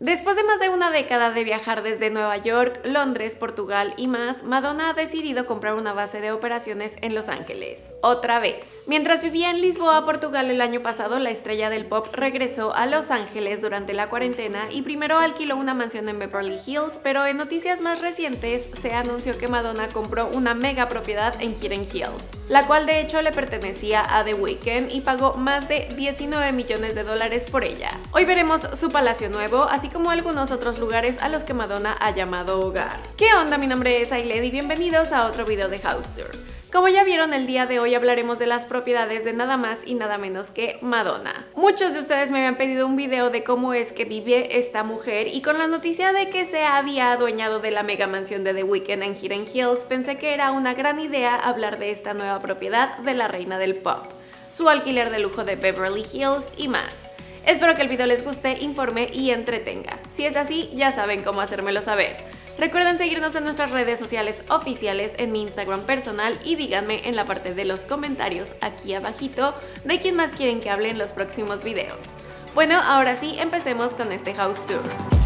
Después de más de una década de viajar desde Nueva York, Londres, Portugal y más, Madonna ha decidido comprar una base de operaciones en Los Ángeles. Otra vez. Mientras vivía en Lisboa, Portugal el año pasado, la estrella del pop regresó a Los Ángeles durante la cuarentena y primero alquiló una mansión en Beverly Hills, pero en noticias más recientes se anunció que Madonna compró una mega propiedad en Hidden Hills, la cual de hecho le pertenecía a The Weeknd y pagó más de 19 millones de dólares por ella. Hoy veremos su palacio nuevo, así como algunos otros lugares a los que Madonna ha llamado hogar. ¿Qué onda? Mi nombre es Ailed y bienvenidos a otro video de House Tour. Como ya vieron, el día de hoy hablaremos de las propiedades de nada más y nada menos que Madonna. Muchos de ustedes me habían pedido un video de cómo es que vive esta mujer y con la noticia de que se había adueñado de la mega mansión de The Weeknd en Hidden Hills, pensé que era una gran idea hablar de esta nueva propiedad de la reina del pop, su alquiler de lujo de Beverly Hills y más. Espero que el video les guste, informe y entretenga. Si es así, ya saben cómo hacérmelo saber. Recuerden seguirnos en nuestras redes sociales oficiales, en mi Instagram personal y díganme en la parte de los comentarios aquí abajito de quién más quieren que hable en los próximos videos. Bueno, ahora sí, empecemos con este house tour.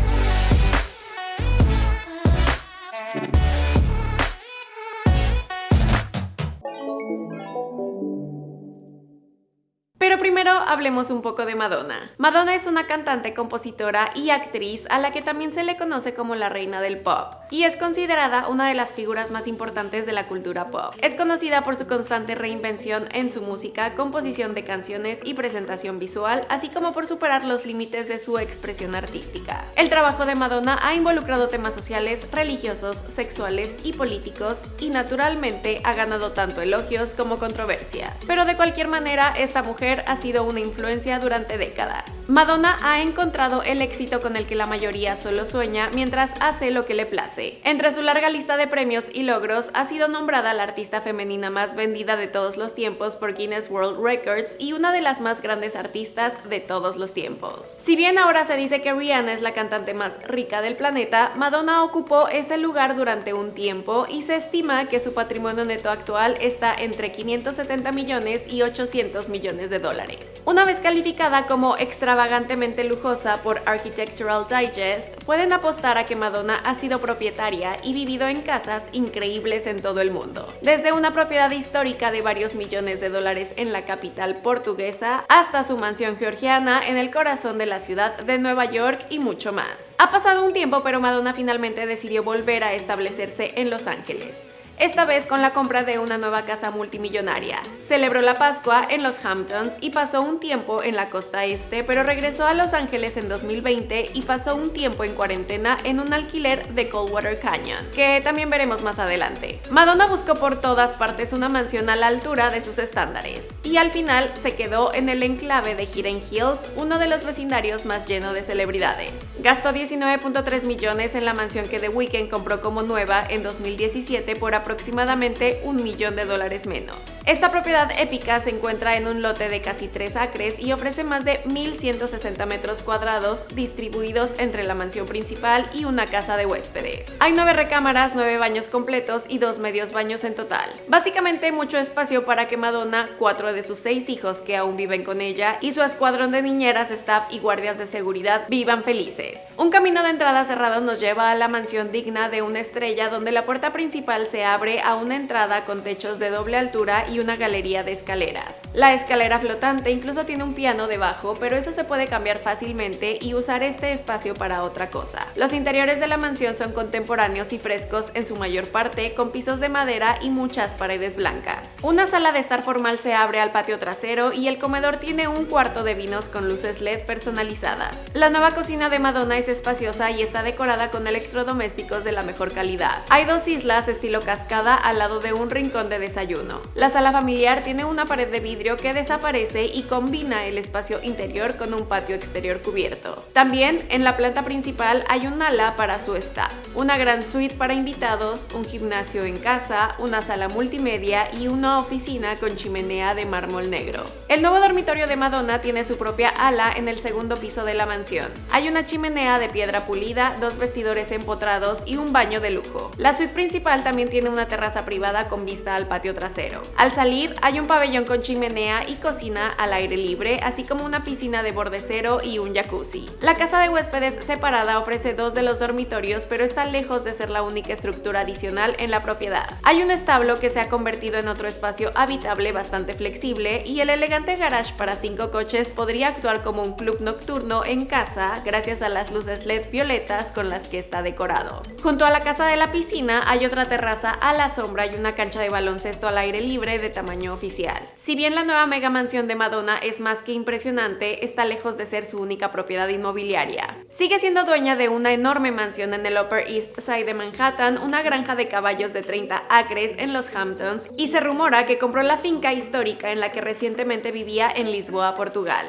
Hablemos un poco de Madonna. Madonna es una cantante, compositora y actriz a la que también se le conoce como la reina del pop y es considerada una de las figuras más importantes de la cultura pop. Es conocida por su constante reinvención en su música, composición de canciones y presentación visual, así como por superar los límites de su expresión artística. El trabajo de Madonna ha involucrado temas sociales, religiosos, sexuales y políticos y naturalmente ha ganado tanto elogios como controversias. Pero de cualquier manera, esta mujer ha sido una influencia durante décadas. Madonna ha encontrado el éxito con el que la mayoría solo sueña mientras hace lo que le place. Entre su larga lista de premios y logros, ha sido nombrada la artista femenina más vendida de todos los tiempos por Guinness World Records y una de las más grandes artistas de todos los tiempos. Si bien ahora se dice que Rihanna es la cantante más rica del planeta, Madonna ocupó ese lugar durante un tiempo y se estima que su patrimonio neto actual está entre 570 millones y 800 millones de dólares. Una vez calificada como extravagantemente lujosa por Architectural Digest, pueden apostar a que Madonna ha sido propietaria y vivido en casas increíbles en todo el mundo. Desde una propiedad histórica de varios millones de dólares en la capital portuguesa hasta su mansión georgiana en el corazón de la ciudad de Nueva York y mucho más. Ha pasado un tiempo pero Madonna finalmente decidió volver a establecerse en Los Ángeles esta vez con la compra de una nueva casa multimillonaria. Celebró la Pascua en los Hamptons y pasó un tiempo en la costa este, pero regresó a Los Ángeles en 2020 y pasó un tiempo en cuarentena en un alquiler de Coldwater Canyon, que también veremos más adelante. Madonna buscó por todas partes una mansión a la altura de sus estándares, y al final se quedó en el enclave de Hidden Hills, uno de los vecindarios más lleno de celebridades. Gastó 19.3 millones en la mansión que The Weeknd compró como nueva en 2017 por aproximadamente un millón de dólares menos. Esta propiedad épica se encuentra en un lote de casi 3 acres y ofrece más de 1.160 metros cuadrados distribuidos entre la mansión principal y una casa de huéspedes. Hay 9 recámaras, 9 baños completos y 2 medios baños en total. Básicamente mucho espacio para que Madonna, cuatro de sus seis hijos que aún viven con ella y su escuadrón de niñeras, staff y guardias de seguridad vivan felices. Un camino de entrada cerrado nos lleva a la mansión digna de una estrella donde la puerta principal se abre abre a una entrada con techos de doble altura y una galería de escaleras. La escalera flotante incluso tiene un piano debajo, pero eso se puede cambiar fácilmente y usar este espacio para otra cosa. Los interiores de la mansión son contemporáneos y frescos en su mayor parte, con pisos de madera y muchas paredes blancas. Una sala de estar formal se abre al patio trasero y el comedor tiene un cuarto de vinos con luces LED personalizadas. La nueva cocina de Madonna es espaciosa y está decorada con electrodomésticos de la mejor calidad. Hay dos islas estilo cascada al lado de un rincón de desayuno. La sala familiar tiene una pared de vidrio que desaparece y combina el espacio interior con un patio exterior cubierto. También en la planta principal hay un ala para su staff, una gran suite para invitados, un gimnasio en casa, una sala multimedia y una oficina con chimenea de mármol negro. El nuevo dormitorio de Madonna tiene su propia ala en el segundo piso de la mansión. Hay una chimenea chimenea de piedra pulida, dos vestidores empotrados y un baño de lujo. La suite principal también tiene una terraza privada con vista al patio trasero. Al salir hay un pabellón con chimenea y cocina al aire libre, así como una piscina de borde cero y un jacuzzi. La casa de huéspedes separada ofrece dos de los dormitorios, pero está lejos de ser la única estructura adicional en la propiedad. Hay un establo que se ha convertido en otro espacio habitable bastante flexible y el elegante garage para cinco coches podría actuar como un club nocturno en casa gracias a las luces LED violetas con las que está decorado. Junto a la casa de la piscina hay otra terraza a la sombra y una cancha de baloncesto al aire libre de tamaño oficial. Si bien la nueva mega mansión de Madonna es más que impresionante, está lejos de ser su única propiedad inmobiliaria. Sigue siendo dueña de una enorme mansión en el Upper East Side de Manhattan, una granja de caballos de 30 acres en los Hamptons y se rumora que compró la finca histórica en la que recientemente vivía en Lisboa, Portugal.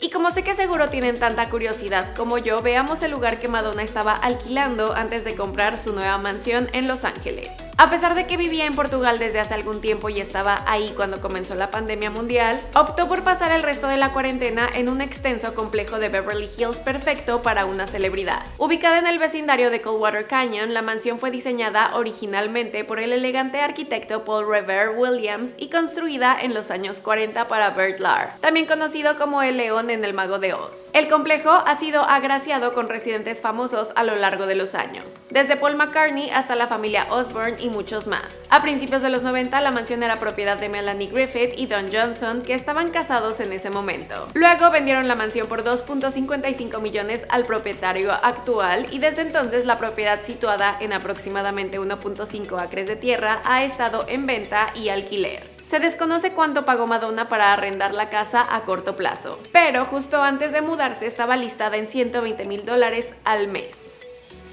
Y como sé que seguro tienen tanta curiosidad como yo, veamos el lugar que Madonna estaba alquilando antes de comprar su nueva mansión en Los Ángeles. A pesar de que vivía en Portugal desde hace algún tiempo y estaba ahí cuando comenzó la pandemia mundial, optó por pasar el resto de la cuarentena en un extenso complejo de Beverly Hills perfecto para una celebridad. Ubicada en el vecindario de Coldwater Canyon, la mansión fue diseñada originalmente por el elegante arquitecto Paul Revere Williams y construida en los años 40 para Bert Lahr, también conocido como el León en el Mago de Oz. El complejo ha sido agraciado con residentes famosos a lo largo de los años, desde Paul McCartney hasta la familia Osborne muchos más. A principios de los 90 la mansión era propiedad de Melanie Griffith y Don Johnson, que estaban casados en ese momento. Luego vendieron la mansión por 2.55 millones al propietario actual y desde entonces la propiedad situada en aproximadamente 1.5 acres de tierra ha estado en venta y alquiler. Se desconoce cuánto pagó Madonna para arrendar la casa a corto plazo, pero justo antes de mudarse estaba listada en 120 mil dólares al mes.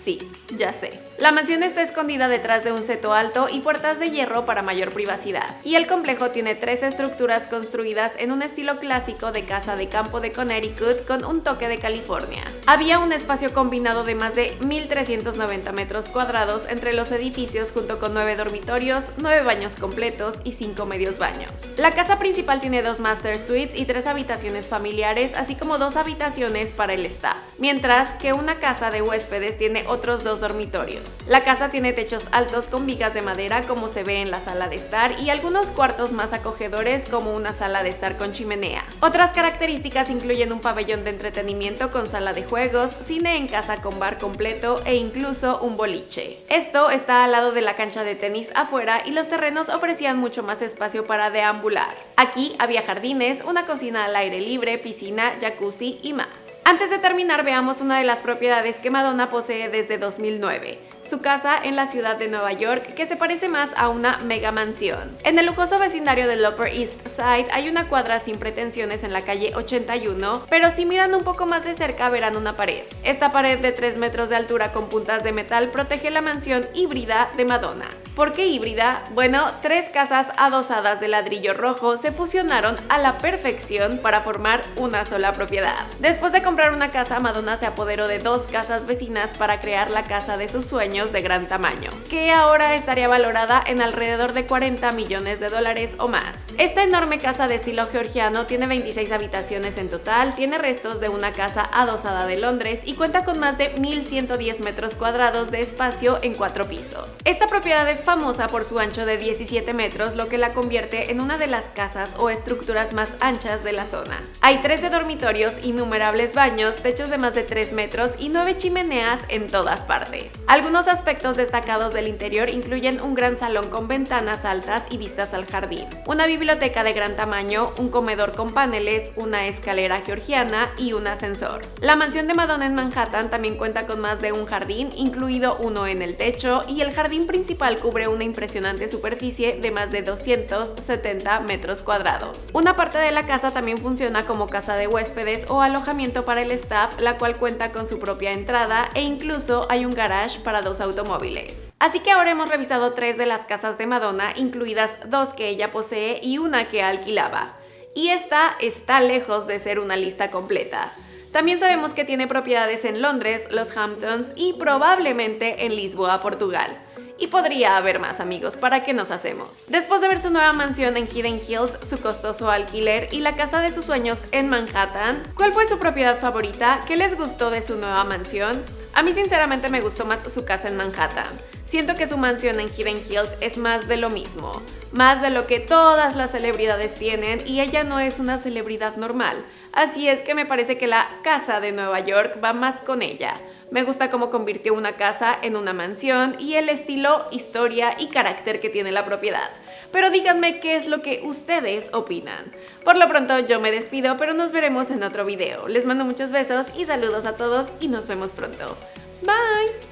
Sí, ya sé. La mansión está escondida detrás de un seto alto y puertas de hierro para mayor privacidad, y el complejo tiene tres estructuras construidas en un estilo clásico de casa de campo de Connecticut con un toque de California. Había un espacio combinado de más de 1.390 metros cuadrados entre los edificios junto con nueve dormitorios, nueve baños completos y cinco medios baños. La casa principal tiene dos master suites y tres habitaciones familiares, así como dos habitaciones para el staff, mientras que una casa de huéspedes tiene otros dos dormitorios. La casa tiene techos altos con vigas de madera como se ve en la sala de estar y algunos cuartos más acogedores como una sala de estar con chimenea. Otras características incluyen un pabellón de entretenimiento con sala de juegos, cine en casa con bar completo e incluso un boliche. Esto está al lado de la cancha de tenis afuera y los terrenos ofrecían mucho más espacio para deambular. Aquí había jardines, una cocina al aire libre, piscina, jacuzzi y más. Antes de terminar, veamos una de las propiedades que Madonna posee desde 2009, su casa en la ciudad de Nueva York, que se parece más a una mega mansión. En el lujoso vecindario del Upper East Side hay una cuadra sin pretensiones en la calle 81, pero si miran un poco más de cerca verán una pared. Esta pared de 3 metros de altura con puntas de metal protege la mansión híbrida de Madonna. ¿Por qué híbrida? Bueno, tres casas adosadas de ladrillo rojo se fusionaron a la perfección para formar una sola propiedad. Después de comprar una casa, Madonna se apoderó de dos casas vecinas para crear la casa de sus sueños de gran tamaño, que ahora estaría valorada en alrededor de 40 millones de dólares o más. Esta enorme casa de estilo georgiano tiene 26 habitaciones en total, tiene restos de una casa adosada de Londres y cuenta con más de 1.110 metros cuadrados de espacio en cuatro pisos. Esta propiedad es famosa por su ancho de 17 metros, lo que la convierte en una de las casas o estructuras más anchas de la zona. Hay 13 dormitorios, innumerables baños, techos de más de 3 metros y 9 chimeneas en todas partes. Algunos aspectos destacados del interior incluyen un gran salón con ventanas altas y vistas al jardín, una biblioteca de gran tamaño, un comedor con paneles, una escalera georgiana y un ascensor. La mansión de Madonna en Manhattan también cuenta con más de un jardín, incluido uno en el techo, y el jardín principal cubre una impresionante superficie de más de 270 metros cuadrados. Una parte de la casa también funciona como casa de huéspedes o alojamiento el staff, la cual cuenta con su propia entrada e incluso hay un garage para dos automóviles. Así que ahora hemos revisado tres de las casas de Madonna, incluidas dos que ella posee y una que alquilaba. Y esta está lejos de ser una lista completa. También sabemos que tiene propiedades en Londres, los Hamptons y probablemente en Lisboa, Portugal. Y podría haber más amigos, ¿para qué nos hacemos? Después de ver su nueva mansión en Hidden Hills, su costoso alquiler y la casa de sus sueños en Manhattan, ¿cuál fue su propiedad favorita? ¿Qué les gustó de su nueva mansión? A mí sinceramente me gustó más su casa en Manhattan. Siento que su mansión en Hidden Hills es más de lo mismo, más de lo que todas las celebridades tienen y ella no es una celebridad normal. Así es que me parece que la casa de Nueva York va más con ella. Me gusta cómo convirtió una casa en una mansión y el estilo, historia y carácter que tiene la propiedad. Pero díganme qué es lo que ustedes opinan. Por lo pronto yo me despido, pero nos veremos en otro video. Les mando muchos besos y saludos a todos y nos vemos pronto. Bye!